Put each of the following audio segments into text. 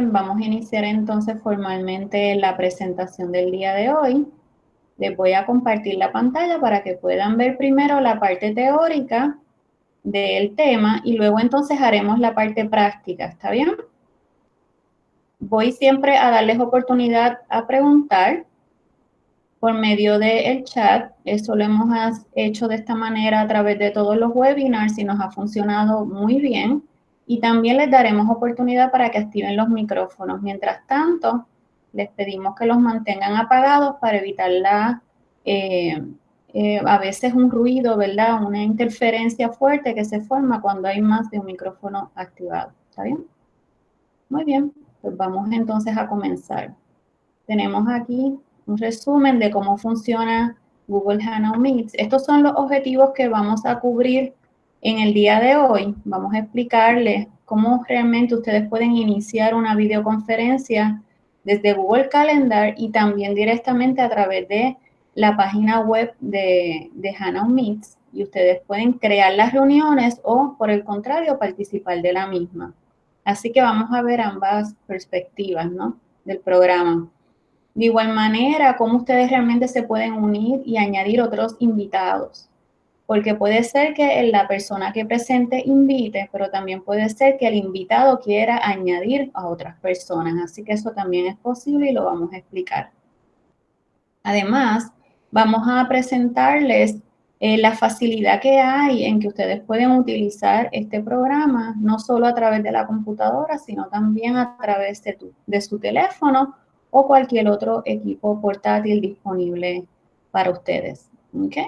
vamos a iniciar entonces formalmente la presentación del día de hoy. Les voy a compartir la pantalla para que puedan ver primero la parte teórica del tema y luego entonces haremos la parte práctica, ¿está bien? Voy siempre a darles oportunidad a preguntar por medio del chat. Eso lo hemos hecho de esta manera a través de todos los webinars y nos ha funcionado muy bien. Y también les daremos oportunidad para que activen los micrófonos. Mientras tanto, les pedimos que los mantengan apagados para evitar la, eh, eh, a veces un ruido, ¿verdad? Una interferencia fuerte que se forma cuando hay más de un micrófono activado. ¿Está bien? Muy bien, pues vamos entonces a comenzar. Tenemos aquí un resumen de cómo funciona Google Hangout Meets. Estos son los objetivos que vamos a cubrir en el día de hoy. Vamos a explicarles cómo realmente ustedes pueden iniciar una videoconferencia desde Google Calendar y también directamente a través de la página web de, de Meets. Y ustedes pueden crear las reuniones o, por el contrario, participar de la misma. Así que vamos a ver ambas perspectivas ¿no? del programa. De igual manera, cómo ustedes realmente se pueden unir y añadir otros invitados. Porque puede ser que la persona que presente invite, pero también puede ser que el invitado quiera añadir a otras personas. Así que eso también es posible y lo vamos a explicar. Además, vamos a presentarles eh, la facilidad que hay en que ustedes pueden utilizar este programa, no solo a través de la computadora, sino también a través de, de su teléfono o cualquier otro equipo portátil disponible para ustedes. ¿okay?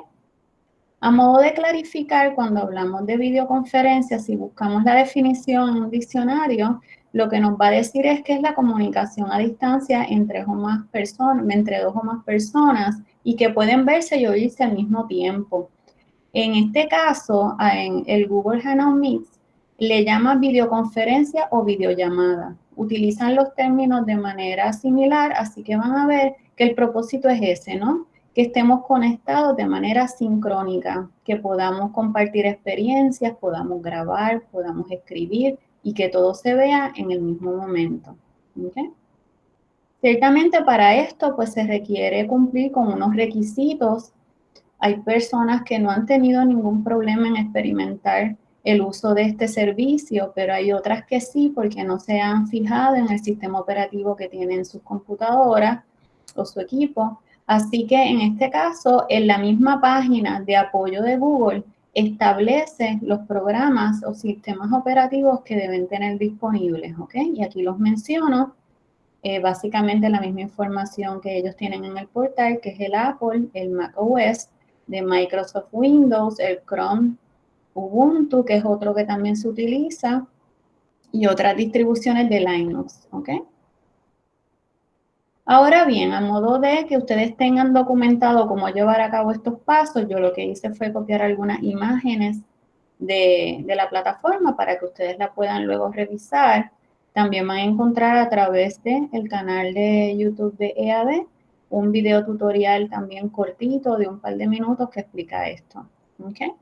A modo de clarificar, cuando hablamos de videoconferencias, si buscamos la definición en un diccionario, lo que nos va a decir es que es la comunicación a distancia entre, o más personas, entre dos o más personas y que pueden verse y oírse al mismo tiempo. En este caso, en el Google Hangout Meets, le llama videoconferencia o videollamada utilizan los términos de manera similar, así que van a ver que el propósito es ese, ¿no? Que estemos conectados de manera sincrónica, que podamos compartir experiencias, podamos grabar, podamos escribir y que todo se vea en el mismo momento. Ciertamente para esto pues se requiere cumplir con unos requisitos. Hay personas que no han tenido ningún problema en experimentar el uso de este servicio, pero hay otras que sí porque no se han fijado en el sistema operativo que tienen sus computadoras o su equipo. Así que en este caso, en la misma página de apoyo de Google, establece los programas o sistemas operativos que deben tener disponibles, ¿ok? Y aquí los menciono, eh, básicamente la misma información que ellos tienen en el portal, que es el Apple, el Mac OS, de Microsoft Windows, el Chrome Ubuntu, que es otro que también se utiliza, y otras distribuciones de Linux, ¿ok? Ahora bien, a modo de que ustedes tengan documentado cómo llevar a cabo estos pasos, yo lo que hice fue copiar algunas imágenes de, la plataforma para que ustedes la puedan luego revisar. También van a encontrar a través del el canal de YouTube de EAD un video tutorial también cortito de un par de minutos que explica esto. ¿okay?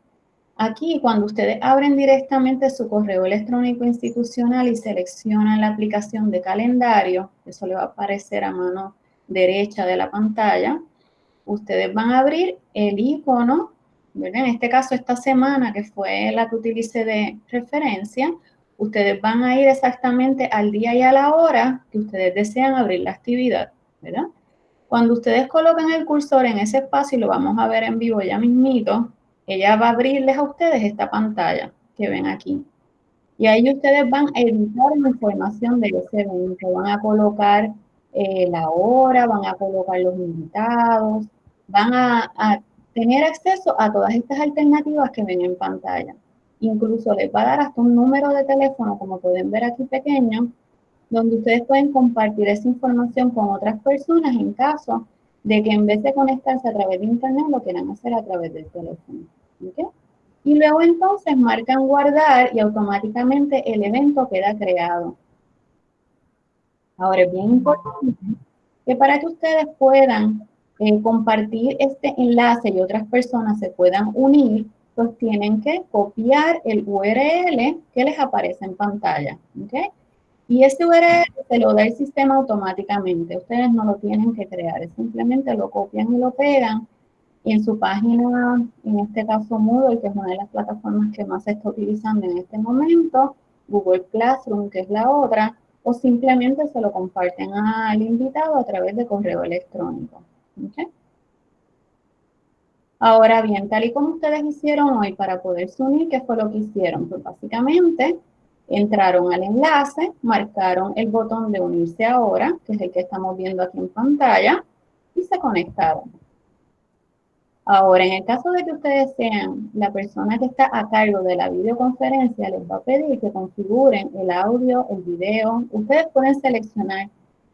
Aquí, cuando ustedes abren directamente su correo electrónico institucional y seleccionan la aplicación de calendario, eso le va a aparecer a mano derecha de la pantalla, ustedes van a abrir el icono, en este caso esta semana que fue la que utilicé de referencia, ustedes van a ir exactamente al día y a la hora que ustedes desean abrir la actividad, ¿verdad? Cuando ustedes colocan el cursor en ese espacio, y lo vamos a ver en vivo ya mismito, ella va a abrirles a ustedes esta pantalla que ven aquí. Y ahí ustedes van a editar la información de ese evento. Van a colocar eh, la hora, van a colocar los invitados, van a, a, tener acceso a todas estas alternativas que ven en pantalla. Incluso les va a dar hasta un número de teléfono, como pueden ver aquí pequeño, donde ustedes pueden compartir esa información con otras personas en caso de que en vez de conectarse a través de internet, lo quieran hacer a través del teléfono. Y luego entonces marcan guardar y automáticamente el evento queda creado. Ahora es bien importante que para que ustedes puedan eh, compartir este enlace y otras personas se puedan unir, pues tienen que copiar el URL que les aparece en pantalla. Y ese URL se lo da el sistema automáticamente. Ustedes no lo tienen que crear, simplemente lo copian y lo pegan. Y en su página, en este caso Moodle, que es una de las plataformas que más se está utilizando en este momento, Google Classroom, que es la otra, o simplemente se lo comparten al invitado a través de correo electrónico. Ahora bien, tal y como ustedes hicieron hoy para poderse unir, ¿qué fue lo que hicieron? Pues básicamente entraron al enlace, marcaron el botón de unirse ahora, que es el que estamos viendo aquí en pantalla, y se conectaron. Ahora, en el caso de que ustedes sean la persona que está a cargo de la videoconferencia, les va a pedir que configuren el audio, el video. Ustedes pueden seleccionar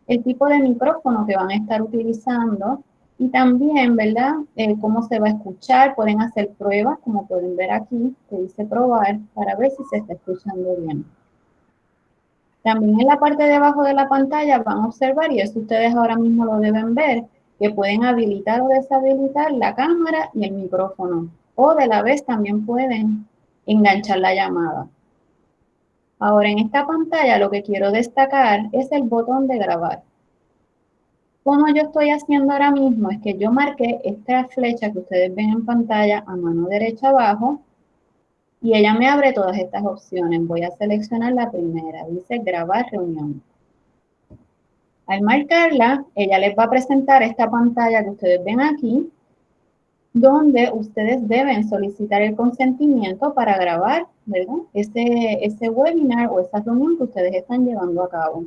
el tipo de micrófono que van a estar utilizando y también, ¿verdad? Eh, cómo se va a escuchar. Pueden hacer pruebas, como pueden ver aquí, que dice probar, para ver si se está escuchando bien. También en la parte de abajo de la pantalla van a observar, y eso ustedes ahora mismo lo deben ver, que pueden habilitar o deshabilitar la cámara y el micrófono. O de la vez también pueden enganchar la llamada. Ahora en esta pantalla lo que quiero destacar es el botón de grabar. Como yo estoy haciendo ahora mismo es que yo marqué esta flecha que ustedes ven en pantalla a mano derecha abajo y ella me abre todas estas opciones. Voy a seleccionar la primera, dice grabar reunión. Al marcarla, ella les va a presentar esta pantalla que ustedes ven aquí, donde ustedes deben solicitar el consentimiento para grabar ¿verdad? Ese, ese webinar o esa reunión que ustedes están llevando a cabo.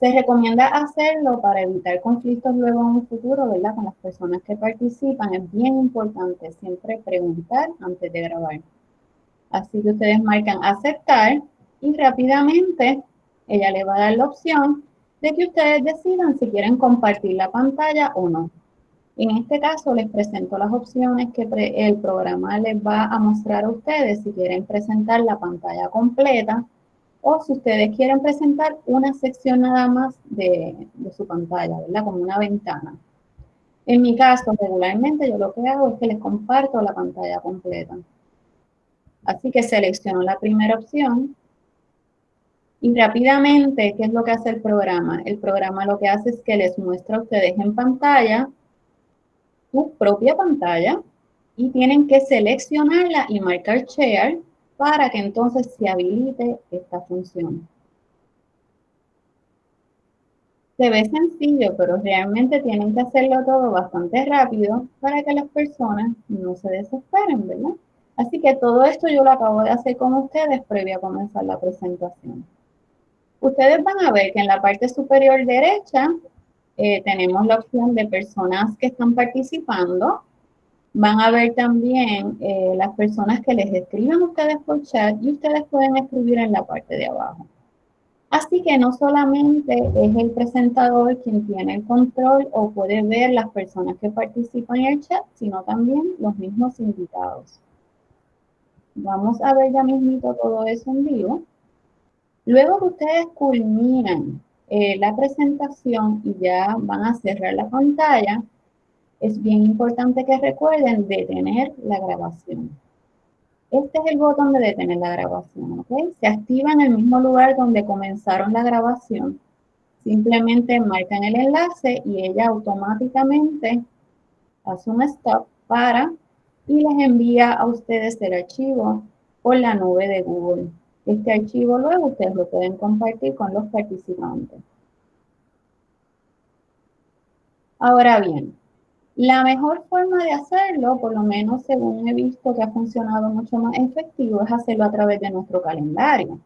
Se recomienda hacerlo para evitar conflictos luego en un futuro, ¿verdad? Con las personas que participan. Es bien importante siempre preguntar antes de grabar. Así que ustedes marcan aceptar y rápidamente ella le va a dar la opción de que ustedes decidan si quieren compartir la pantalla o no. En este caso les presento las opciones que el programa les va a mostrar a ustedes si quieren presentar la pantalla completa o si ustedes quieren presentar una sección nada más de, su pantalla, ¿verdad? Como una ventana. En mi caso, regularmente yo lo que hago es que les comparto la pantalla completa. Así que selecciono la primera opción y rápidamente, ¿qué es lo que hace el programa? El programa lo que hace es que les muestra a ustedes en pantalla su propia pantalla y tienen que seleccionarla y marcar Share para que entonces se habilite esta función. Se ve sencillo, pero realmente tienen que hacerlo todo bastante rápido para que las personas no se desesperen, ¿verdad? Así que todo esto yo lo acabo de hacer con ustedes previo a comenzar la presentación. Ustedes van a ver que en la parte superior derecha eh, tenemos la opción de personas que están participando. Van a ver también eh, las personas que les escriben ustedes por chat y ustedes pueden escribir en la parte de abajo. Así que no solamente es el presentador quien tiene el control o puede ver las personas que participan en el chat, sino también los mismos invitados. Vamos a ver ya mismito todo eso en vivo. Luego que ustedes culminan eh, la presentación y ya van a cerrar la pantalla, es bien importante que recuerden detener la grabación. Este es el botón de detener la grabación, ¿ok? Se activa en el mismo lugar donde comenzaron la grabación. Simplemente marcan el enlace y ella automáticamente hace un stop para y les envía a ustedes el archivo por la nube de Google. Este archivo luego ustedes lo pueden compartir con los participantes. Ahora bien, la mejor forma de hacerlo, por lo menos según he visto que ha funcionado mucho más efectivo, es hacerlo a través de nuestro calendario,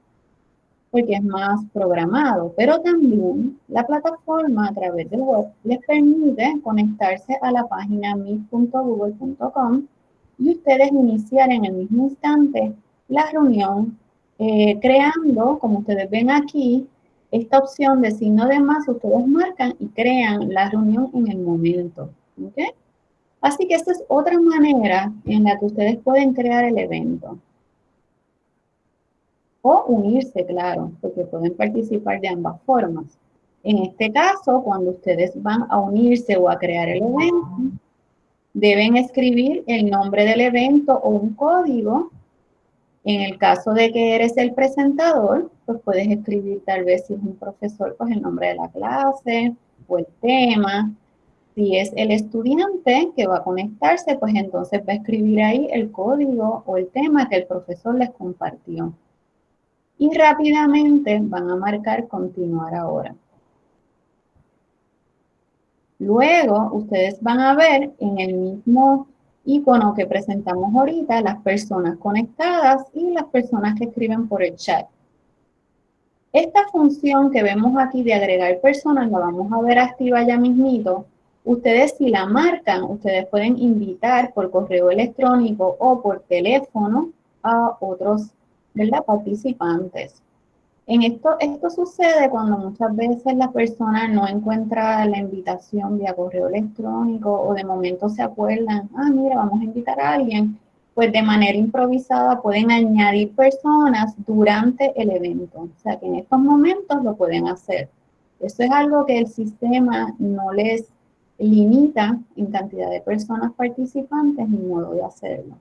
porque es más programado. Pero también la plataforma a través del web les permite conectarse a la página meet.google.com y ustedes iniciar en el mismo instante la reunión eh, creando, como ustedes ven aquí, esta opción de signo de más, ustedes marcan y crean la reunión en el momento. Así que esta es otra manera en la que ustedes pueden crear el evento. O unirse, claro, porque pueden participar de ambas formas. En este caso, cuando ustedes van a unirse o a crear el evento, deben escribir el nombre del evento o un código En el caso de que eres el presentador, pues puedes escribir tal vez si es un profesor, pues el nombre de la clase o el tema. Si es el estudiante que va a conectarse, pues entonces va a escribir ahí el código o el tema que el profesor les compartió. Y rápidamente van a marcar continuar ahora. Luego, ustedes van a ver en el mismo icono que presentamos ahorita, las personas conectadas y las personas que escriben por el chat. Esta función que vemos aquí de agregar personas, la vamos a ver activa ya mismito. Ustedes si la marcan, ustedes pueden invitar por correo electrónico o por teléfono a otros ¿verdad? participantes. En esto, esto sucede cuando muchas veces la persona no encuentra la invitación vía correo electrónico o de momento se acuerdan, ah, mira, vamos a invitar a alguien, pues de manera improvisada pueden añadir personas durante el evento. O sea que en estos momentos lo pueden hacer. Eso es algo que el sistema no les limita en cantidad de personas participantes ni modo de hacerlo.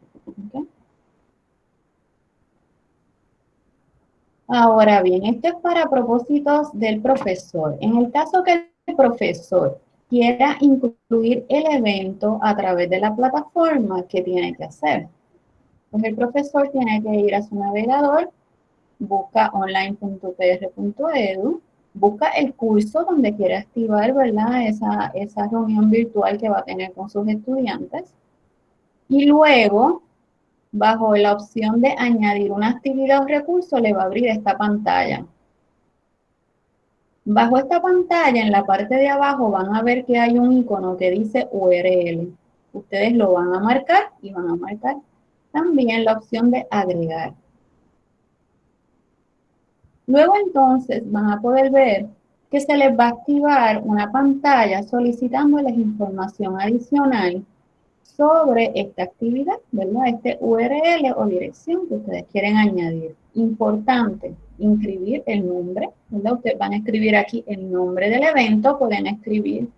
Ahora bien, esto es para propósitos del profesor. En el caso que el profesor quiera incluir el evento a través de la plataforma, ¿qué tiene que hacer? Pues el profesor tiene que ir a su navegador, busca online.pr.edu, busca el curso donde quiere activar ¿verdad? Esa, esa reunión virtual que va a tener con sus estudiantes. Y luego bajo la opción de añadir una actividad o recurso, le va a abrir esta pantalla. Bajo esta pantalla, en la parte de abajo, van a ver que hay un icono que dice URL. Ustedes lo van a marcar y van a marcar también la opción de agregar. Luego entonces van a poder ver que se les va a activar una pantalla solicitándoles información adicional sobre esta actividad, ¿verdad? Este URL o dirección que ustedes quieren añadir. Importante, inscribir el nombre, ¿verdad? Ustedes van a escribir aquí el nombre del evento, pueden escribir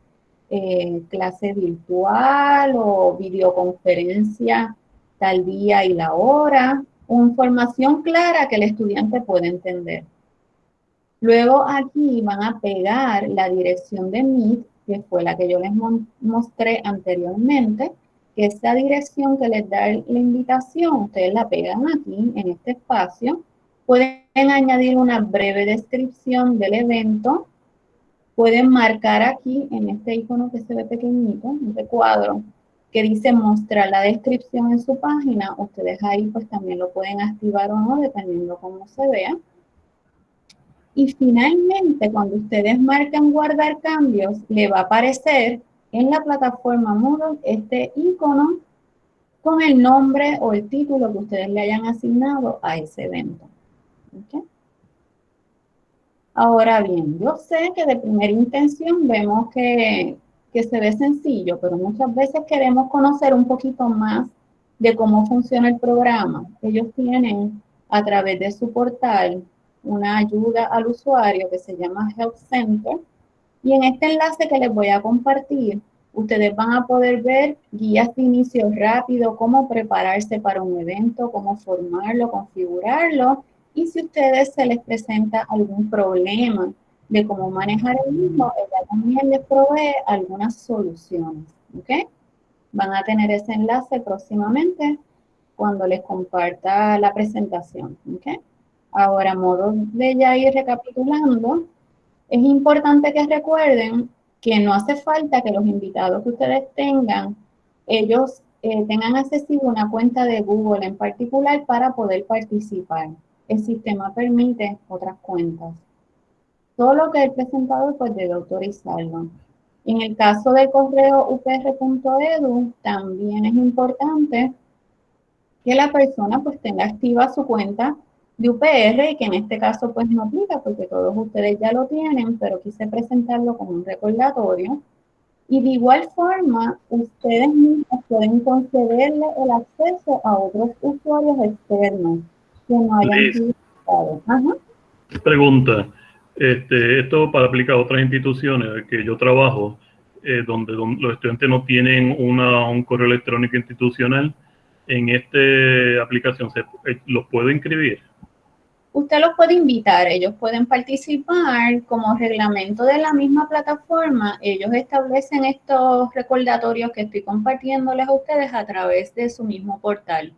eh, clase virtual o videoconferencia tal día y la hora, o información clara que el estudiante pueda entender. Luego aquí van a pegar la dirección de Meet, que fue la que yo les mostré anteriormente, que dirección que les da la invitación, ustedes la pegan aquí en este espacio. Pueden añadir una breve descripción del evento. Pueden marcar aquí en este icono que se ve pequeñito, este cuadro, que dice mostrar la descripción en su página. Ustedes ahí pues también lo pueden activar o no, dependiendo cómo se vea. Y finalmente, cuando ustedes marcan guardar cambios, le va a aparecer en la plataforma Moodle este icono con el nombre o el título que ustedes le hayan asignado a ese evento. Ahora bien, yo sé que de primera intención vemos que, que se ve sencillo, pero muchas veces queremos conocer un poquito más de cómo funciona el programa. Ellos tienen a través de su portal una ayuda al usuario que se llama Help Center, y en este enlace que les voy a compartir, ustedes van a poder ver guías de inicio rápido, cómo prepararse para un evento, cómo formarlo, configurarlo, y si a ustedes se les presenta algún problema de cómo manejar el mismo, ella también les provee algunas soluciones, ¿ok? Van a tener ese enlace próximamente cuando les comparta la presentación, ¿ok? Ahora, modo de ya ir recapitulando, es importante que recuerden que no hace falta que los invitados que ustedes tengan, ellos eh, tengan accesible una cuenta de Google en particular para poder participar. El sistema permite otras cuentas. Todo lo que el presentador pues debe autorizarlo. En el caso del correo upr.edu, también es importante que la persona pues tenga activa su cuenta de UPR y que en este caso pues no aplica porque todos ustedes ya lo tienen, pero quise presentarlo como un recordatorio. Y de igual forma, ustedes mismos pueden concederle el acceso a otros usuarios externos que no hayan utilizado. Pregunta, este, esto para aplicar a otras instituciones que yo trabajo, eh, donde, los estudiantes no tienen una, un correo electrónico institucional, en esta aplicación, ¿se, eh, ¿los puedo inscribir? Usted los puede invitar, ellos pueden participar como reglamento de la misma plataforma. Ellos establecen estos recordatorios que estoy compartiéndoles a ustedes a través de su mismo portal.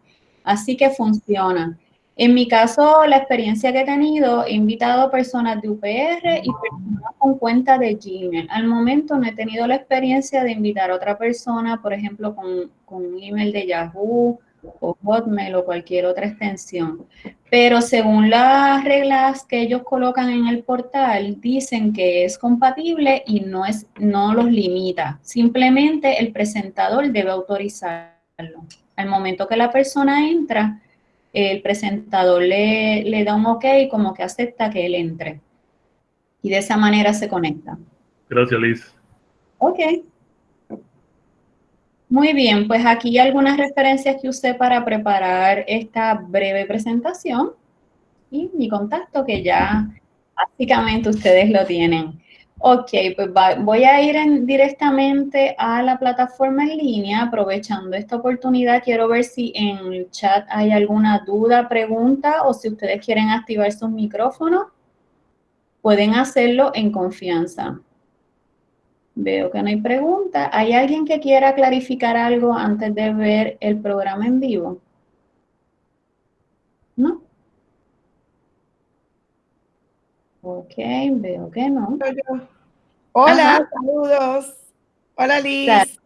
Así que funciona. En mi caso, la experiencia que he tenido, he invitado personas de UPR y personas con cuenta de Gmail. Al momento no he tenido la experiencia de invitar a otra persona, por ejemplo, con, con un email de Yahoo o Hotmail o cualquier otra extensión. Pero según las reglas que ellos colocan en el portal, dicen que es compatible y no, es, no los limita. Simplemente el presentador debe autorizarlo. Al momento que la persona entra, el presentador le, le da un ok como que acepta que él entre. Y de esa manera se conecta. Gracias, Liz. Ok. Muy bien, pues aquí algunas referencias que usé para preparar esta breve presentación y mi contacto que ya básicamente ustedes lo tienen. Ok, pues voy a ir directamente a la plataforma en línea, aprovechando esta oportunidad. Quiero ver si en el chat hay alguna duda, pregunta o si ustedes quieren activar sus micrófonos, pueden hacerlo en confianza. Veo que no hay pregunta. ¿Hay alguien que quiera clarificar algo antes de ver el programa en vivo? ¿No? Ok, veo que no. Hola, saludos. Hola, Liz.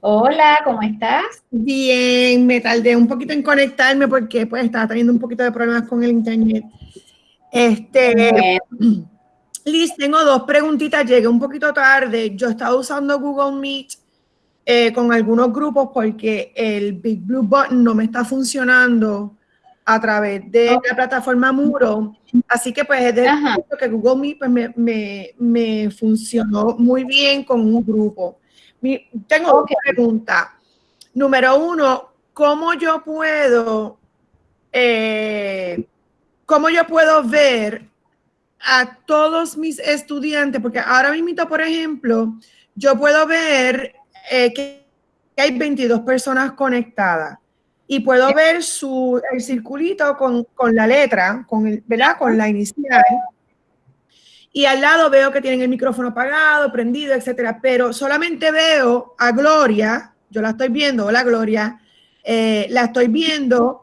Hola, ¿cómo estás? Bien, me tardé un poquito en conectarme porque pues estaba teniendo un poquito de problemas con el internet. Este, Liz, tengo dos preguntitas, llegué un poquito tarde. Yo estaba usando Google Meet eh, con algunos grupos porque el Big Blue Button no me está funcionando a través de la plataforma Muro. Así que pues es de que Google Meet pues, me, me, funcionó muy bien con un grupo. tengo una pregunta. Número uno, ¿cómo yo puedo, eh, cómo yo puedo ver a todos mis estudiantes, porque ahora mismo, por ejemplo, yo puedo ver eh, que hay 22 personas conectadas y puedo ver su, el circulito con, con la letra, con, el, ¿verdad? con la inicial. Y al lado veo que tienen el micrófono apagado, prendido, etcétera. Pero solamente veo a Gloria, yo la estoy viendo, hola Gloria, eh, la estoy viendo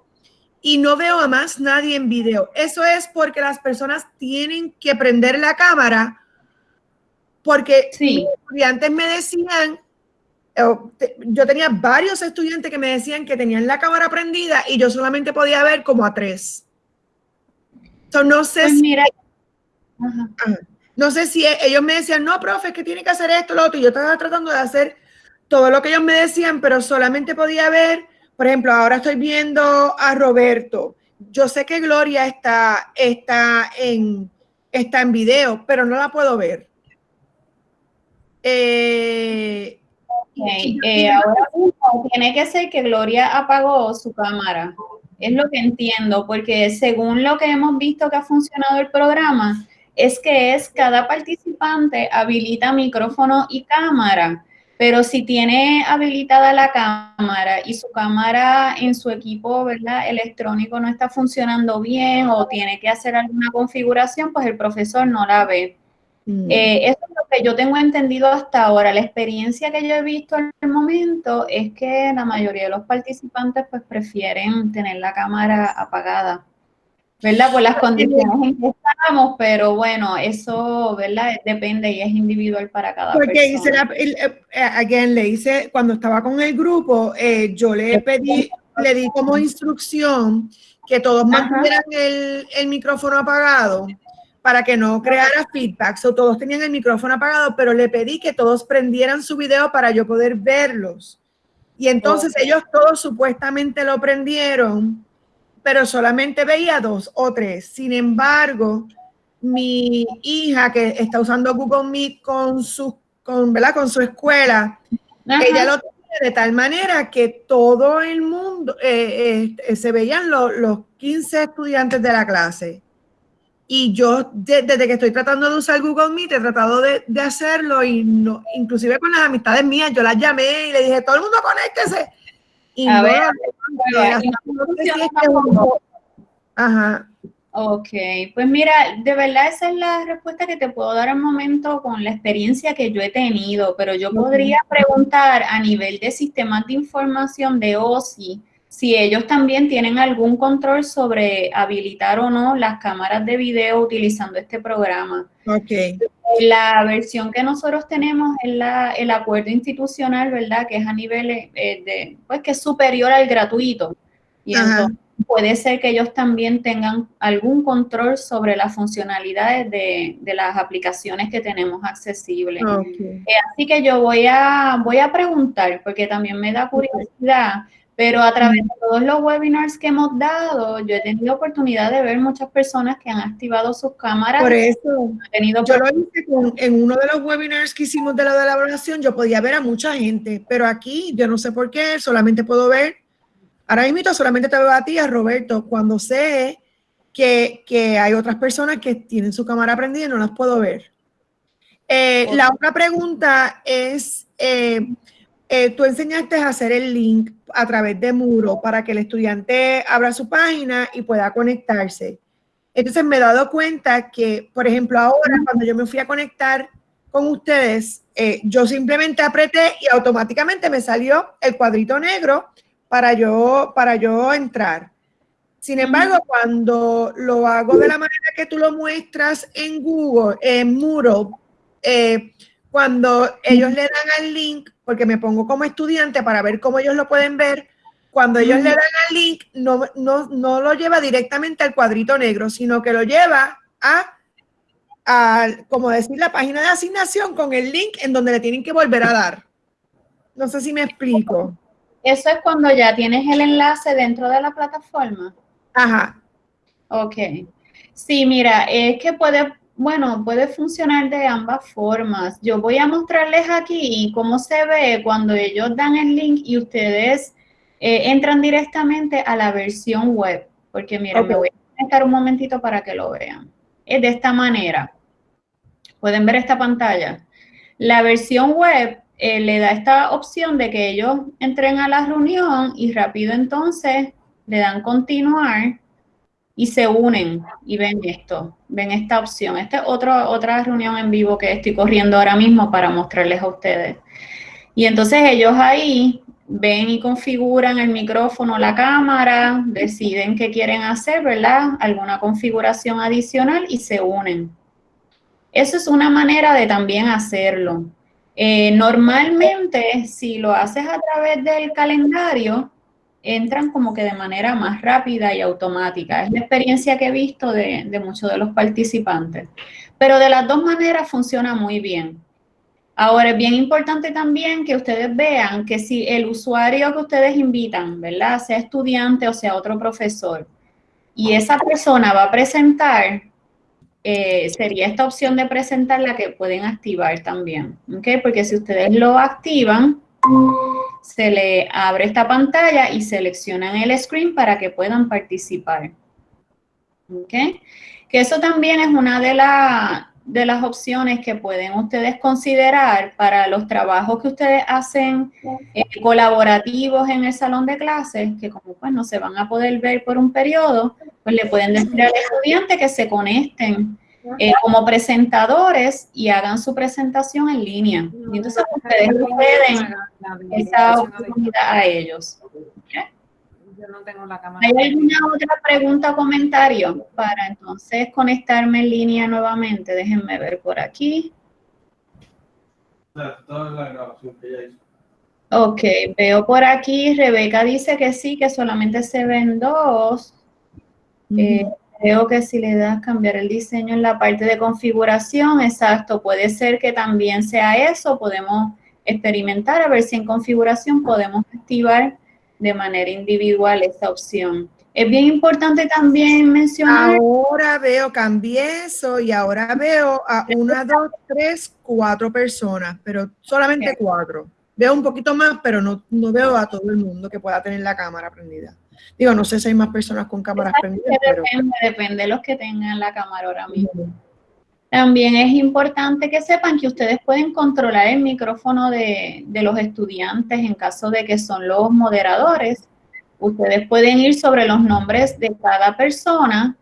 y no veo a más nadie en video. Eso es porque las personas tienen que prender la cámara porque sí. estudiantes me decían, yo tenía varios estudiantes que me decían que tenían la cámara prendida y yo solamente podía ver como a tres. no sé pues si... No sé si e, ellos me decían, no, profe, es que tiene que hacer esto, lo otro. Y yo estaba tratando de hacer todo lo que ellos me decían, pero solamente podía ver por ejemplo, ahora estoy viendo a Roberto. Yo sé que Gloria está, está, en, está en video, pero no la puedo ver. Eh, eh, ahora tiene que ser que Gloria apagó su cámara. Es lo que entiendo, porque según lo que hemos visto que ha funcionado el programa, es que es cada participante habilita micrófono y cámara. Pero si tiene habilitada la cámara y su cámara en su equipo ¿verdad? electrónico no está funcionando bien o tiene que hacer alguna configuración, pues el profesor no la ve. Mm. Eh, eso es lo que yo tengo entendido hasta ahora. La experiencia que yo he visto en el momento es que la mayoría de los participantes pues prefieren tener la cámara apagada. ¿Verdad? Por las condiciones en que estamos, pero bueno, eso, ¿verdad? Depende y es individual para cada Porque persona. Porque eh, eh, le hice, cuando estaba con el grupo, eh, yo le pedí, le di como instrucción que todos mantuvieran el, el, micrófono apagado para que no creara feedback. o todos tenían el micrófono apagado, pero le pedí que todos prendieran su video para yo poder verlos. Y entonces ellos todos supuestamente lo prendieron pero solamente veía dos o tres. Sin embargo, mi hija que está usando Google Meet con su, con, ¿verdad? con su escuela, ella lo tiene de tal manera que todo el mundo, eh, eh, se veían los 15 estudiantes de la clase. Y yo, desde que estoy tratando de usar Google Meet, he tratado de, de, hacerlo y no, inclusive con las amistades mías, yo las llamé y le dije, todo el mundo conéctese y no Ajá. Ok, pues mira, de verdad esa es la respuesta que te puedo dar al momento con la experiencia que yo he tenido, pero yo podría preguntar a nivel de sistemas de información de OSI si ellos también tienen algún control sobre habilitar o no las cámaras de video utilizando este programa. Ok. La versión que nosotros tenemos es la, el acuerdo institucional, ¿verdad? Que es a nivel eh, de, pues que es superior al gratuito. Y entonces puede ser que ellos también tengan algún control sobre las funcionalidades de, las aplicaciones que tenemos accesibles. Eh, así que yo voy a, voy a preguntar, porque también me da curiosidad, pero a través de todos los webinars que hemos dado, yo he tenido oportunidad de ver muchas personas que han activado sus cámaras. Por eso, tenido yo lo hice en uno de los webinars que hicimos de la elaboración, yo podía ver a mucha gente, pero aquí yo no sé por qué, solamente puedo ver Ahora mismo solamente te veo a ti, a Roberto, cuando sé que, hay otras personas que tienen su cámara prendida y no las puedo ver. Eh, la otra pregunta es, eh, eh, tú enseñaste a hacer el link a través de Muro para que el estudiante abra su página y pueda conectarse. Entonces me he dado cuenta que, por ejemplo, ahora cuando yo me fui a conectar con ustedes, yo simplemente apreté y automáticamente me salió el cuadrito negro para yo, para yo entrar. Sin embargo, cuando lo hago de la manera que tú lo muestras en Google, en Muro, eh, cuando ellos le dan al link, porque me pongo como estudiante para ver cómo ellos lo pueden ver, cuando ellos le dan al link, no, no, lo lleva directamente al cuadrito negro, sino que lo lleva a, a, como decir, la página de asignación con el link en donde le tienen que volver a dar. No sé si me explico. Eso es cuando ya tienes el enlace dentro de la plataforma. Ajá. Ok. Sí, mira, es que puede, bueno, puede funcionar de ambas formas. Yo voy a mostrarles aquí cómo se ve cuando ellos dan el link y ustedes eh, entran directamente a la versión web. Porque mira, me voy a conectar un momentito para que lo vean. Es de esta manera. Pueden ver esta pantalla. La versión web eh, le da esta opción de que ellos entren a la reunión y rápido entonces le dan continuar y se unen y ven esto, ven esta opción. Esta es otra otra reunión en vivo que estoy corriendo ahora mismo para mostrarles a ustedes. Y entonces ellos ahí ven y configuran el micrófono, la cámara, deciden qué quieren hacer, ¿verdad? Alguna configuración adicional y se unen. Eso es una manera de también hacerlo. Eh, normalmente, si lo haces a través del calendario, entran como que de manera más rápida y automática. Es la experiencia que he visto de, de muchos de los participantes. Pero de las dos maneras funciona muy bien. Ahora, es bien importante también que ustedes vean que si el usuario que ustedes invitan, ¿verdad? Sea estudiante o sea otro profesor, y esa persona va a presentar, eh, sería esta opción de presentar la que pueden activar también, ¿ok? Porque si ustedes lo activan, se le abre esta pantalla y seleccionan el screen para que puedan participar, ¿ok? Que eso también es una de, de las opciones que pueden ustedes considerar para los trabajos que ustedes hacen eh, colaborativos en el salón de clases, que como pues no se van a poder ver por un periodo, pues le pueden decir al estudiante que se conecten eh, como presentadores y hagan su presentación en línea. Y entonces ustedes pueden esa oportunidad a ellos. ¿Hay alguna otra pregunta o comentario para entonces conectarme en línea nuevamente? Déjenme ver por aquí. Ok, veo por aquí, Rebeca dice que sí, que solamente se ven dos. Eh, creo que si le das cambiar el diseño en la parte de configuración, exacto, puede ser que también sea eso, podemos experimentar a ver si en configuración podemos activar de manera individual esa opción. Es bien importante también mencionar... Ahora veo, cambié eso y ahora veo a una, dos, tres, cuatro personas, pero solamente cuatro. Veo un poquito más, pero no, no veo a todo el mundo que pueda tener la cámara prendida. Digo, no sé si hay más personas con cámaras prendidas. Depende, depende de los que tengan la cámara ahora mismo. También es importante que sepan que ustedes pueden controlar el micrófono de, de, los estudiantes en caso de que son los moderadores. Ustedes pueden ir sobre los nombres de cada persona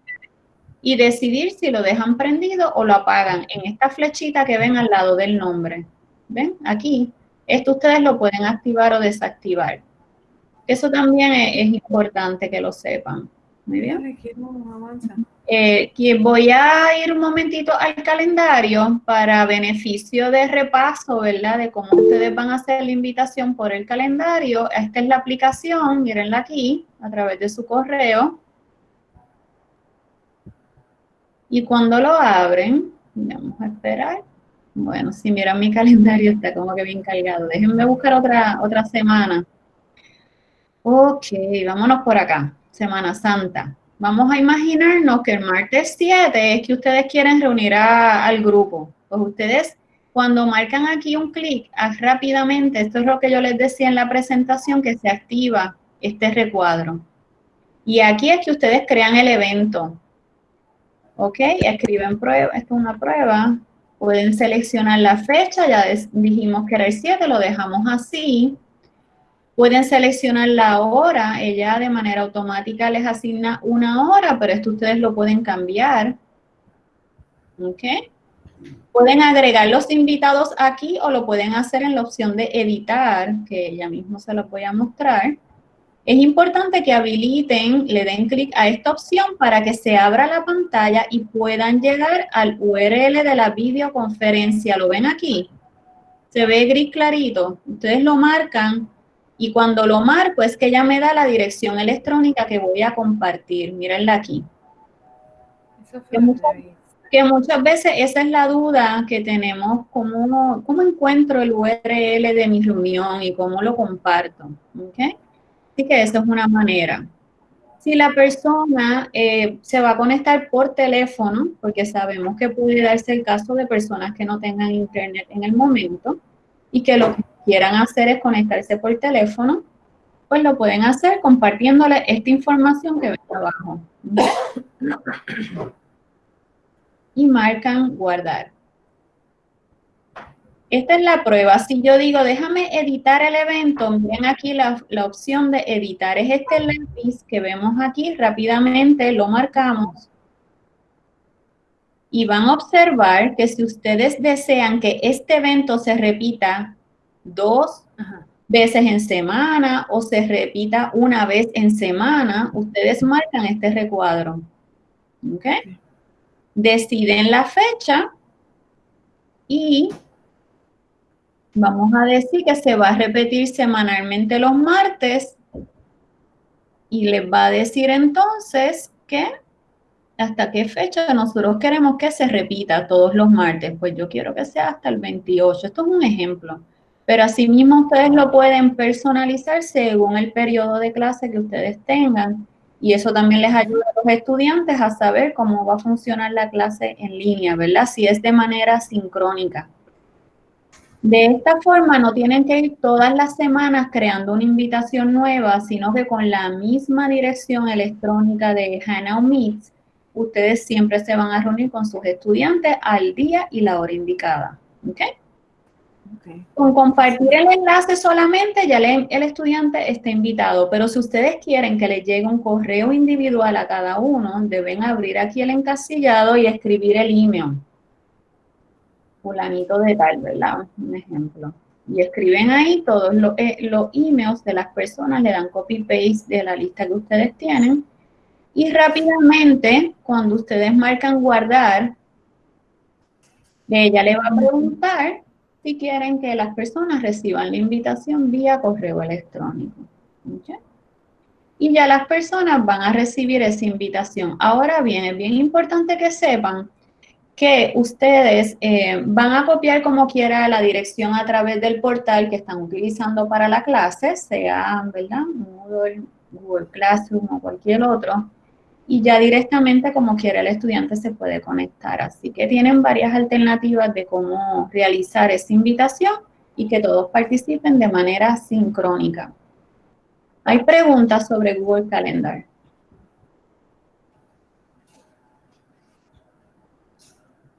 y decidir si lo dejan prendido o lo apagan en esta flechita que ven al lado del nombre. ¿Ven? Aquí. Esto ustedes lo pueden activar o desactivar. Eso también es, importante que lo sepan. Muy bien. Eh, voy a ir un momentito al calendario para beneficio de repaso, ¿verdad? De cómo ustedes van a hacer la invitación por el calendario. Esta es la aplicación, mírenla aquí, a través de su correo. Y cuando lo abren, vamos a esperar. Bueno, si miran mi calendario está como que bien cargado. Déjenme buscar otra, otra semana. Ok, vámonos por acá. Semana Santa. Vamos a imaginarnos que el martes 7 es que ustedes quieren reunir al grupo. Pues ustedes, cuando marcan aquí un clic, rápidamente, esto es lo que yo les decía en la presentación, que se activa este recuadro. Y aquí es que ustedes crean el evento. Ok, escriben prueba, esto es una prueba. Pueden seleccionar la fecha, ya dijimos que era el 7, lo dejamos así. Pueden seleccionar la hora, ella de manera automática les asigna una hora, pero esto ustedes lo pueden cambiar. ¿Ok? Pueden agregar los invitados aquí o lo pueden hacer en la opción de editar, que ella mismo se lo voy a mostrar. Es importante que habiliten, le den clic a esta opción para que se abra la pantalla y puedan llegar al URL de la videoconferencia. ¿Lo ven aquí? Se ve gris clarito. Ustedes lo marcan y cuando lo marco es que ya me da la dirección electrónica que voy a compartir. Mírenla aquí. Que muchas, que muchas, veces esa es la duda que tenemos, ¿cómo, cómo encuentro el URL de mi reunión y cómo lo comparto? ¿Okay? Así que esa es una manera. Si la persona eh, se va a conectar por teléfono, porque sabemos que puede darse el caso de personas que no tengan internet en el momento y que lo que quieran hacer es conectarse por teléfono, pues lo pueden hacer compartiéndole esta información que ven abajo. Y marcan guardar. Esta es la prueba. Si yo digo, déjame editar el evento, miren aquí la, opción de editar. Es este lápiz que vemos aquí, rápidamente lo marcamos. Y van a observar que si ustedes desean que este evento se repita dos veces en semana o se repita una vez en semana, ustedes marcan este recuadro. ¿Ok? Deciden la fecha y Vamos a decir que se va a repetir semanalmente los martes y les va a decir entonces que hasta qué fecha nosotros queremos que se repita todos los martes. Pues yo quiero que sea hasta el 28. Esto es un ejemplo. Pero asimismo ustedes lo pueden personalizar según el periodo de clase que ustedes tengan. Y eso también les ayuda a los estudiantes a saber cómo va a funcionar la clase en línea, ¿verdad? Si es de manera sincrónica. De esta forma no tienen que ir todas las semanas creando una invitación nueva, sino que con la misma dirección electrónica de Hangout Meets, ustedes siempre se van a reunir con sus estudiantes al día y la hora indicada. Con compartir el enlace solamente ya el estudiante está invitado, pero si ustedes quieren que les llegue un correo individual a cada uno, deben abrir aquí el encasillado y escribir el email fulanito de tal, ¿verdad? Un ejemplo. Y escriben ahí todos los, eh, los emails de las personas, le dan copy-paste de la lista que ustedes tienen. Y rápidamente, cuando ustedes marcan guardar, ella le va a preguntar si quieren que las personas reciban la invitación vía correo electrónico. Y ya las personas van a recibir esa invitación. Ahora bien, es bien importante que sepan que ustedes eh, van a copiar como quiera la dirección a través del portal que están utilizando para la clase, sea, ¿verdad? Moodle, Google Classroom o cualquier otro, y ya directamente como quiera el estudiante se puede conectar. Así que tienen varias alternativas de cómo realizar esa invitación y que todos participen de manera sincrónica. Hay preguntas sobre Google Calendar.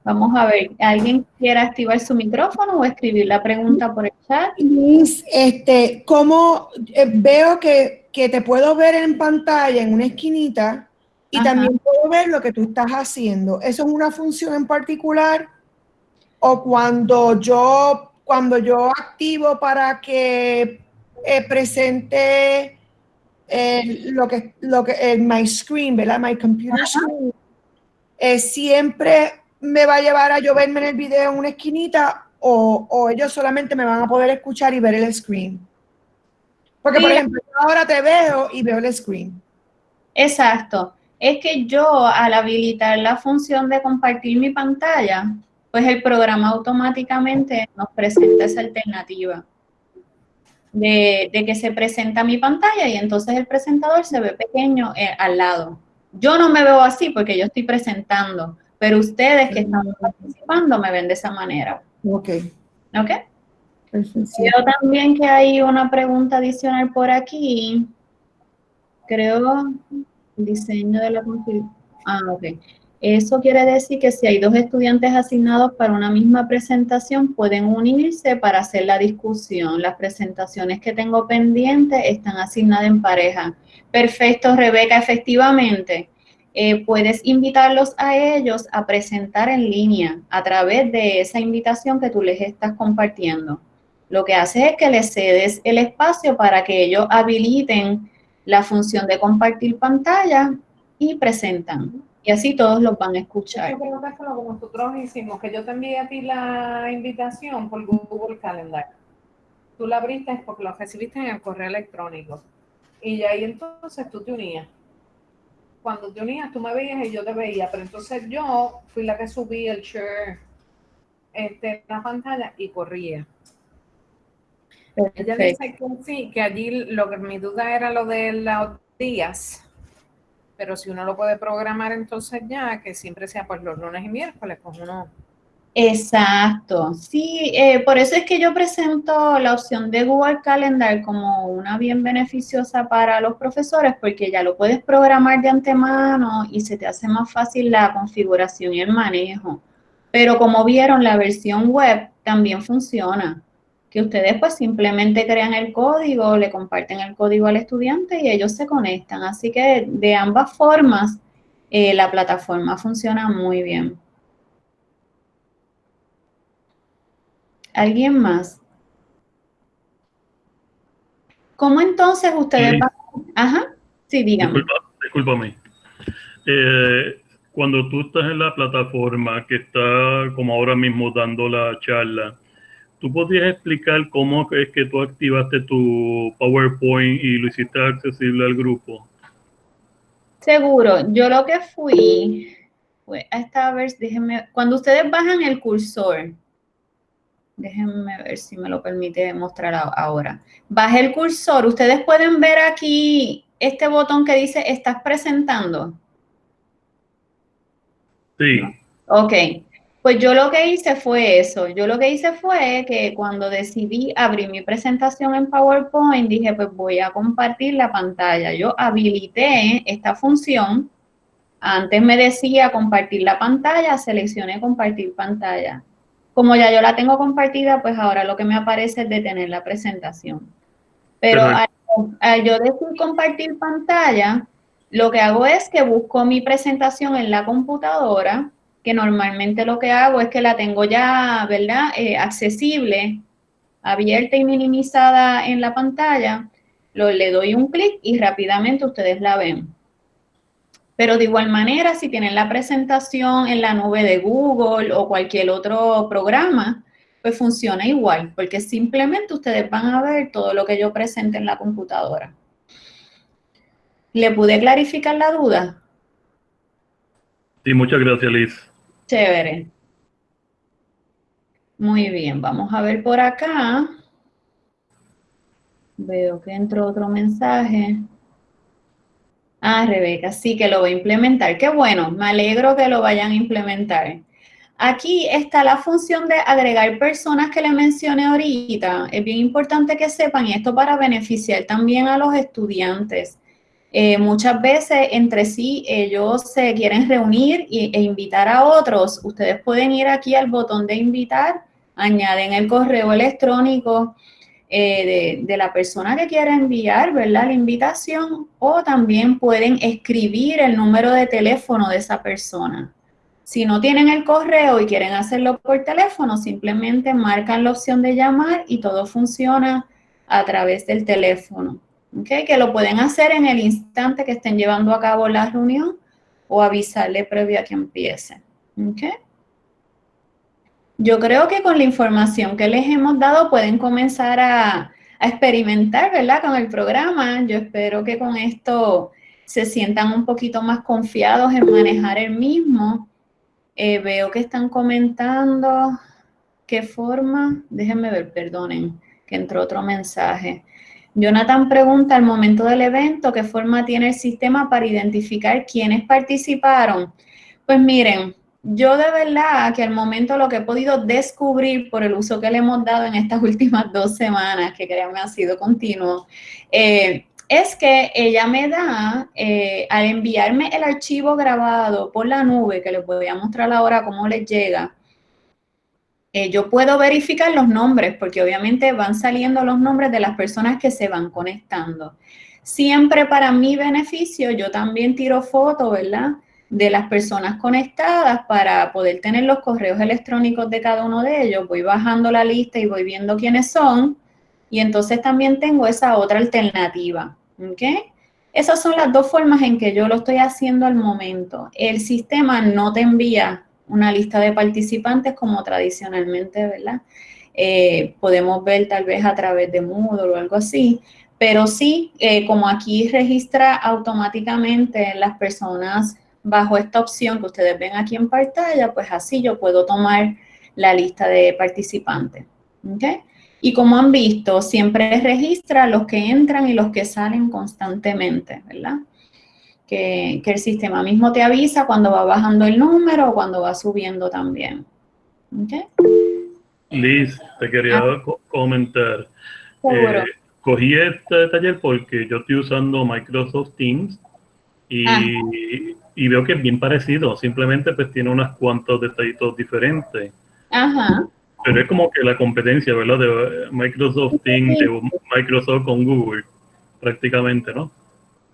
Vamos a ver, ¿alguien quiere activar su micrófono o escribir la pregunta por el chat? Liz, este, ¿cómo eh, veo que, te puedo ver en pantalla en una esquinita y también puedo ver lo que tú estás haciendo? ¿Eso es una función en particular? ¿O cuando yo, cuando yo activo para que eh, presente lo que, lo que, el my screen, ¿verdad? My computer screen, siempre me va a llevar a yo verme en el video en una esquinita o, ellos solamente me van a poder escuchar y ver el screen. Porque, por ejemplo, ahora te veo y veo el screen. Exacto. Es que yo, al habilitar la función de compartir mi pantalla, pues el programa automáticamente nos presenta esa alternativa de, que se presenta mi pantalla y entonces el presentador se ve pequeño eh, al lado. Yo no me veo así porque yo estoy presentando, pero ustedes que están participando me ven de esa manera. Ok. Ok. Yo también que hay una pregunta adicional por aquí. Creo, diseño de la Ah, ok. Eso quiere decir que si hay dos estudiantes asignados para una misma presentación, pueden unirse para hacer la discusión. Las presentaciones que tengo pendientes están asignadas en pareja. Perfecto, Rebeca, efectivamente. Eh, puedes invitarlos a ellos a presentar en línea a través de esa invitación que tú les estás compartiendo. Lo que hace es que les cedes el espacio para que ellos habiliten la función de compartir pantalla y presentan. Y así todos los van a escuchar. pregunta es como nosotros hicimos, que yo te envié a ti la invitación por Google Calendar. Tú la abriste porque lo recibiste en el correo electrónico. Y ahí entonces tú te unías cuando te unías, tú me veías y yo te veía, pero entonces yo fui la que subí el share este, la pantalla y corría. Ella dice que sí, que allí lo que mi duda era lo de los días, pero si uno lo puede programar entonces ya, que siempre sea pues los lunes y miércoles, pues uno Exacto, sí, eh, por eso es que yo presento la opción de Google Calendar como una bien beneficiosa para los profesores porque ya lo puedes programar de antemano y se te hace más fácil la configuración y el manejo. Pero como vieron, la versión web también funciona, que ustedes pues simplemente crean el código, le comparten el código al estudiante y ellos se conectan. Así que de ambas formas, eh, la plataforma funciona muy bien. ¿Alguien más? ¿Cómo entonces ustedes van? Ajá, sí, dígame. discúlpame. Eh, cuando tú estás en la plataforma que está como ahora mismo dando la charla, ¿tú podrías explicar cómo es que tú activaste tu PowerPoint y lo hiciste accesible al grupo? Seguro, yo lo que fui fue a esta vez, déjenme, cuando ustedes bajan el cursor, Déjenme ver si me lo permite mostrar ahora. Baje el cursor. Ustedes pueden ver aquí este botón que dice ¿Estás presentando? Sí. Ok. Pues yo lo que hice fue eso. Yo lo que hice fue que cuando decidí abrir mi presentación en PowerPoint, dije, pues voy a compartir la pantalla. Yo habilité esta función. Antes me decía compartir la pantalla, seleccioné compartir pantalla. Como ya yo la tengo compartida, pues ahora lo que me aparece es detener la presentación. Pero al, yo decir compartir pantalla, lo que hago es que busco mi presentación en la computadora, que normalmente lo que hago es que la tengo ya, ¿verdad? Eh, accesible, abierta y minimizada en la pantalla. Lo, le doy un clic y rápidamente ustedes la ven. Pero de igual manera, si tienen la presentación en la nube de Google o cualquier otro programa, pues funciona igual, porque simplemente ustedes van a ver todo lo que yo presente en la computadora. ¿Le pude clarificar la duda? Sí, muchas gracias, Liz. Chévere. Muy bien, vamos a ver por acá. Veo que entró otro mensaje. Ah, Rebeca, sí que lo voy a implementar. Qué bueno, me alegro que lo vayan a implementar. Aquí está la función de agregar personas que le mencioné ahorita. Es bien importante que sepan esto para beneficiar también a los estudiantes. Eh, muchas veces entre sí ellos se quieren reunir e invitar a otros. Ustedes pueden ir aquí al botón de invitar, añaden el correo electrónico eh, de, la persona que quiera enviar, ¿verdad? La invitación o también pueden escribir el número de teléfono de esa persona. Si no tienen el correo y quieren hacerlo por teléfono, simplemente marcan la opción de llamar y todo funciona a través del teléfono. ¿Okay? Que lo pueden hacer en el instante que estén llevando a cabo la reunión o avisarle previo a que empiece. ¿okay? Yo creo que con la información que les hemos dado pueden comenzar a, experimentar, ¿verdad? Con el programa. Yo espero que con esto se sientan un poquito más confiados en manejar el mismo. Eh, veo que están comentando qué forma, déjenme ver, perdonen, que entró otro mensaje. Jonathan pregunta al momento del evento, ¿qué forma tiene el sistema para identificar quiénes participaron? Pues miren, yo de verdad que al momento lo que he podido descubrir por el uso que le hemos dado en estas últimas dos semanas, que créanme ha sido continuo, eh, es que ella me da, eh, al enviarme el archivo grabado por la nube, que les voy a mostrar ahora cómo les llega, eh, yo puedo verificar los nombres, porque obviamente van saliendo los nombres de las personas que se van conectando. Siempre para mi beneficio, yo también tiro fotos, ¿verdad?, de las personas conectadas para poder tener los correos electrónicos de cada uno de ellos. Voy bajando la lista y voy viendo quiénes son. Y entonces también tengo esa otra alternativa. ¿Ok? Esas son las dos formas en que yo lo estoy haciendo al momento. El sistema no te envía una lista de participantes como tradicionalmente, ¿verdad? Eh, podemos ver tal vez a través de Moodle o algo así, pero sí, eh, como aquí registra automáticamente las personas bajo esta opción que ustedes ven aquí en pantalla, pues así yo puedo tomar la lista de participantes. Y como han visto, siempre registra los que entran y los que salen constantemente, ¿verdad? Que, el sistema mismo te avisa cuando va bajando el número o cuando va subiendo también. Liz, te quería ah. comentar. Eh, cogí este taller porque yo estoy usando Microsoft Teams y ah y veo que es bien parecido, simplemente pues tiene unas cuantos detallitos diferentes. Ajá. Pero es como que la competencia, ¿verdad? De Microsoft Teams, de Microsoft con Google, prácticamente, ¿no?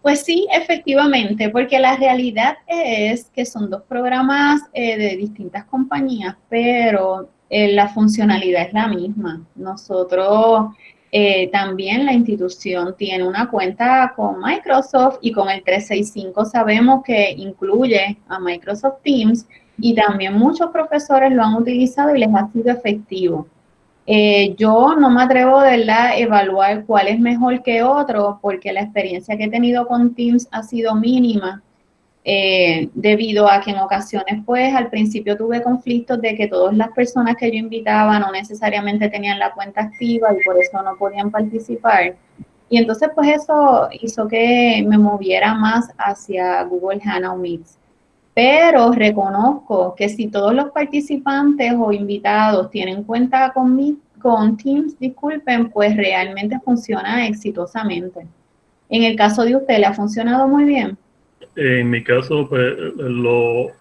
Pues sí, efectivamente, porque la realidad es que son dos programas eh, de distintas compañías, pero eh, la funcionalidad es la misma. Nosotros eh, también la institución tiene una cuenta con Microsoft y con el 365 sabemos que incluye a Microsoft Teams y también muchos profesores lo han utilizado y les ha sido efectivo. Eh, yo no me atrevo de a evaluar cuál es mejor que otro porque la experiencia que he tenido con Teams ha sido mínima eh, debido a que en ocasiones, pues, al principio tuve conflictos de que todas las personas que yo invitaba no necesariamente tenían la cuenta activa y por eso no podían participar. Y entonces, pues, eso hizo que me moviera más hacia Google Hangout Meets. Pero reconozco que si todos los participantes o invitados tienen cuenta con, con Teams, disculpen, pues realmente funciona exitosamente. En el caso de usted, ¿le ha funcionado muy bien? En mi caso, pues lo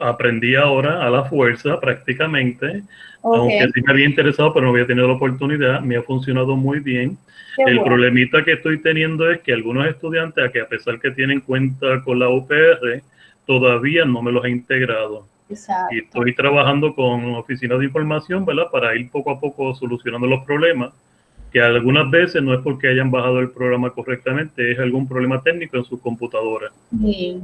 aprendí ahora a la fuerza prácticamente, aunque sí me había interesado, pero no había tenido la oportunidad, me ha funcionado muy bien. el problemita que estoy teniendo es que algunos estudiantes, a que a pesar que tienen cuenta con la UPR, todavía no me los he integrado. Exacto. Y estoy trabajando con oficinas de información, ¿verdad? Para ir poco a poco solucionando los problemas que algunas veces no es porque hayan bajado el programa correctamente, es algún problema técnico en su computadora. Sí.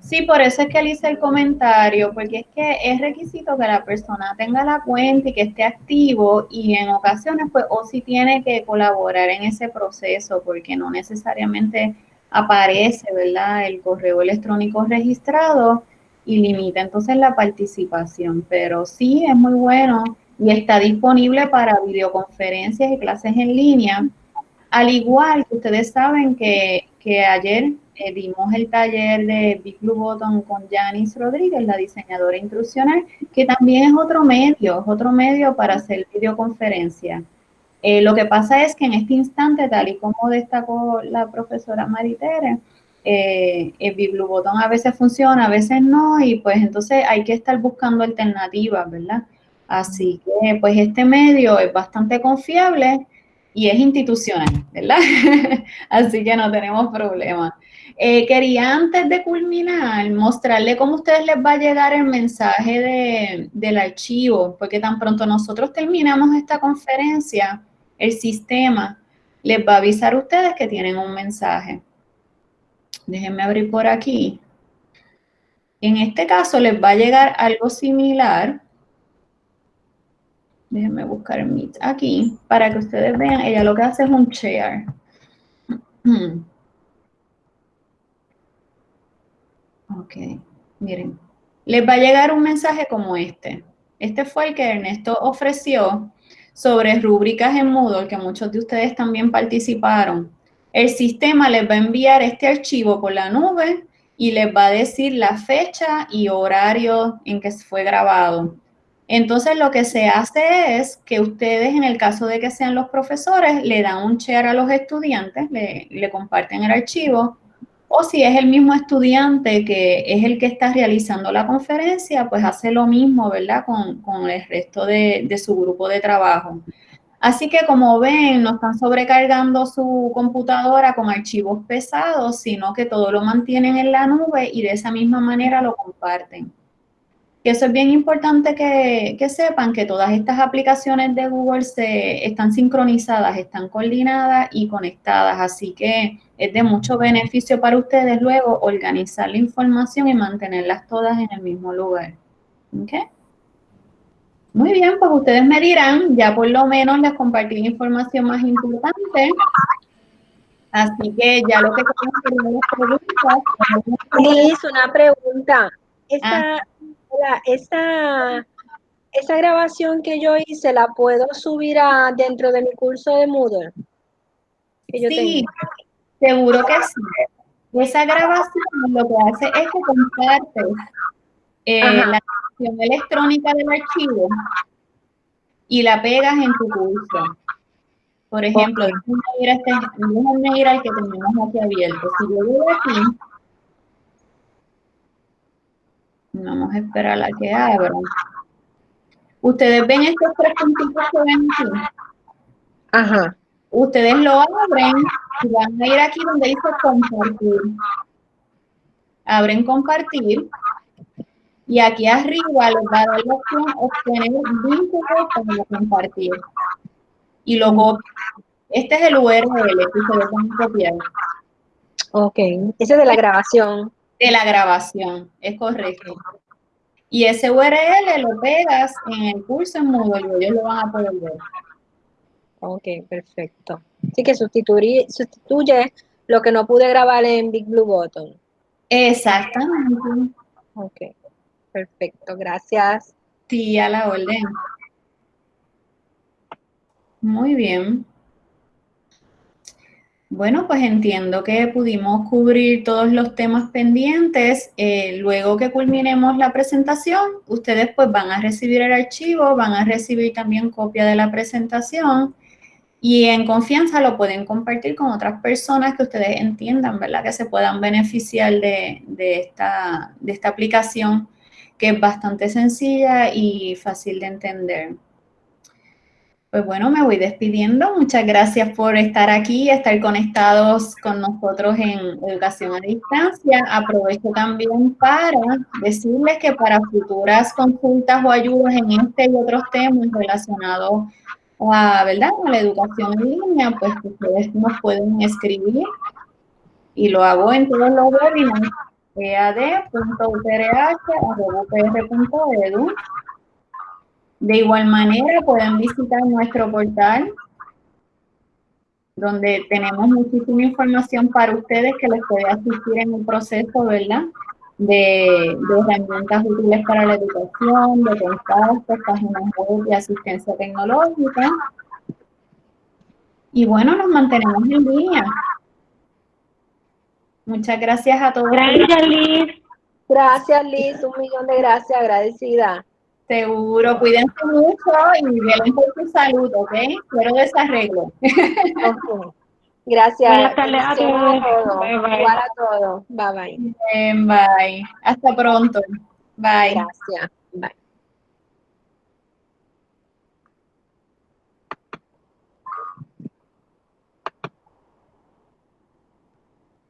sí, por eso es que le hice el comentario, porque es que es requisito que la persona tenga la cuenta y que esté activo y en ocasiones pues o si tiene que colaborar en ese proceso porque no necesariamente aparece, ¿verdad? El correo electrónico registrado y limita entonces la participación, pero sí es muy bueno y está disponible para videoconferencias y clases en línea. Al igual que ustedes saben que, ayer eh, dimos el taller de Big Blue Button con Janice Rodríguez, la diseñadora instruccional, que también es otro medio, es otro medio para hacer videoconferencia. Eh, lo que pasa es que en este instante, tal y como destacó la profesora Maritere, eh, el Button a veces funciona, a veces no, y pues entonces hay que estar buscando alternativas, ¿verdad? Así que pues este medio es bastante confiable y es institucional, ¿verdad? Así que no tenemos problema. Eh, quería antes de culminar mostrarle cómo a ustedes les va a llegar el mensaje del archivo, porque tan pronto nosotros terminamos esta conferencia, el sistema les va a avisar a ustedes que tienen un mensaje. Déjenme abrir por aquí. En este caso les va a llegar algo similar Déjenme buscar Meet aquí para que ustedes vean. Ella lo que hace es un share. Ok, miren. Les va a llegar un mensaje como este. Este fue el que Ernesto ofreció sobre rúbricas en Moodle, que muchos de ustedes también participaron. El sistema les va a enviar este archivo por la nube y les va a decir la fecha y horario en que fue grabado. Entonces, lo que se hace es que ustedes, en el caso de que sean los profesores, le dan un share a los estudiantes, le, comparten el archivo, o si es el mismo estudiante que es el que está realizando la conferencia, pues hace lo mismo, ¿verdad? Con, el resto de, de su grupo de trabajo. Así que como ven, no están sobrecargando su computadora con archivos pesados, sino que todo lo mantienen en la nube y de esa misma manera lo comparten. Que eso es bien importante que, sepan que todas estas aplicaciones de Google se, están sincronizadas, están coordinadas y conectadas, así que es de mucho beneficio para ustedes luego organizar la información y mantenerlas todas en el mismo lugar. Muy bien, pues ustedes me dirán, ya por lo menos les compartí información más importante. Así que ya lo que queremos preguntas. una pregunta. Esta, ah esa, esa grabación que yo hice, ¿la puedo subir a, dentro de mi curso de Moodle? sí, seguro que sí. Esa grabación lo que hace es que compartes eh, la grabación electrónica del archivo y la pegas en tu curso. Por ejemplo, déjenme ir, este, ir al que tenemos aquí abierto. Si yo voy aquí, Vamos a esperar a que abra. Ustedes ven estos tres puntitos que ven aquí. Ajá. Ustedes lo abren y van a ir aquí donde dice compartir. Abren compartir. Y aquí arriba les va a dar la opción obtener vínculo para compartir. Y luego, este es el URL que se lo a copiar. Ok, ese es de la grabación de la grabación, es correcto. Y ese URL lo pegas en el curso en Moodle y ellos lo van a poder ver. Ok, perfecto. Así que sustituye, sustituye lo que no pude grabar en Big Blue Button. Exactamente. Ok, perfecto, gracias. Sí, a la orden. Muy bien. Bueno, pues entiendo que pudimos cubrir todos los temas pendientes. Eh, luego que culminemos la presentación, ustedes pues van a recibir el archivo, van a recibir también copia de la presentación y en confianza lo pueden compartir con otras personas que ustedes entiendan, ¿verdad? Que se puedan beneficiar de, esta, de esta aplicación que es bastante sencilla y fácil de entender. Pues bueno, me voy despidiendo. Muchas gracias por estar aquí, estar conectados con nosotros en Educación a Distancia. Aprovecho también para decirles que para futuras consultas o ayudas en este y otros temas relacionados a, ¿verdad? la educación en línea, pues ustedes nos pueden escribir y lo hago en todos los webinars ead.utrh.upr.edu de igual manera, pueden visitar nuestro portal, donde tenemos muchísima información para ustedes que les puede asistir en el proceso, ¿verdad? De, herramientas útiles para la educación, de contactos, páginas web de asistencia tecnológica. Y bueno, nos mantenemos en línea. Muchas gracias a todos. Gracias, Liz. Gracias, Liz. Un millón de gracias, agradecida. Seguro, cuídense mucho y vean por su salud, ¿ok? Quiero desarreglo. Gracias. Buenas tardes a todos. Bye, bye. Igual a todos. Bye bye. Bien, bye. Hasta pronto. Bye. Gracias. Bye.